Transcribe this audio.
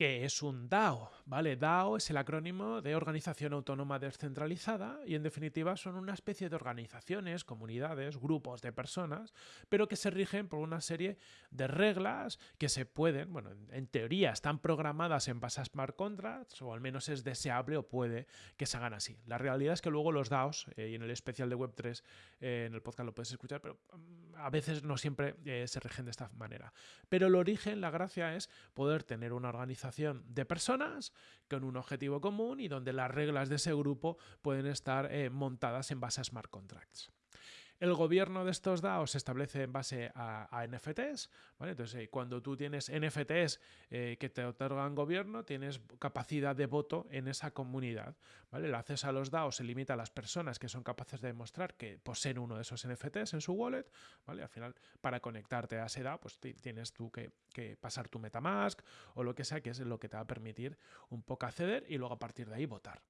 ¿Qué es un DAO? ¿Vale? DAO es el acrónimo de Organización Autónoma Descentralizada y en definitiva son una especie de organizaciones, comunidades, grupos de personas, pero que se rigen por una serie de reglas que se pueden, bueno, en teoría están programadas en base a smart contracts o al menos es deseable o puede que se hagan así. La realidad es que luego los DAOs, eh, y en el especial de Web3 eh, en el podcast lo puedes escuchar, pero mm, a veces no siempre eh, se rigen de esta manera. Pero el origen, la gracia es poder tener una organización de personas con un objetivo común y donde las reglas de ese grupo pueden estar eh, montadas en base a smart contracts. El gobierno de estos DAOs se establece en base a, NFTs. Entonces, eh, cuando tú tienes NFTs eh, que te otorgan gobierno, tienes capacidad de voto en esa comunidad. ¿vale? El acceso a los DAOs se limita a las personas que son capaces de demostrar que poseen uno de esos NFTs en su wallet. ¿vale? Al final, para conectarte a ese DAO, pues tienes tú que, que pasar tu Metamask o lo que sea, que es lo que te va a permitir un poco acceder y luego a partir de ahí votar.